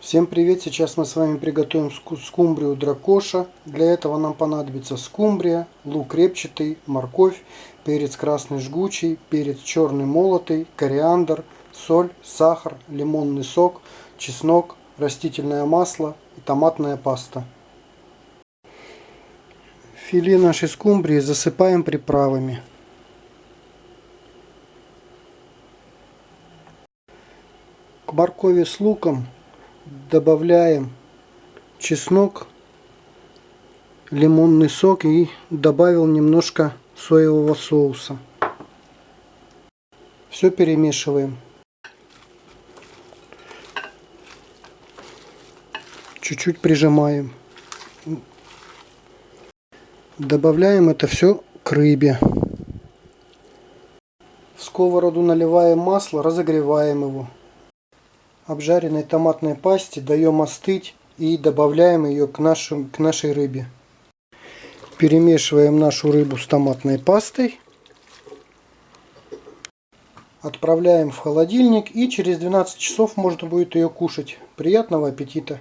Всем привет! Сейчас мы с вами приготовим ску- скумбрию дракоша. Для этого нам понадобится скумбрия, лук репчатый, морковь, перец красный жгучий, перец черный молотый, кориандр, соль, сахар, лимонный сок, чеснок, растительное масло и томатная паста. Филе нашей скумбрии засыпаем приправами. К моркови с луком добавляем чеснок, лимонный сок и добавил немножко соевого соуса. Все перемешиваем. Чуть-чуть прижимаем. Добавляем это все к рыбе. В сковороду наливаем масло, разогреваем его обжаренной томатной пасте даем остыть и добавляем ее к, нашим, к нашей рыбе. Перемешиваем нашу рыбу с томатной пастой. Отправляем в холодильник и через 12 часов можно будет ее кушать. Приятного аппетита!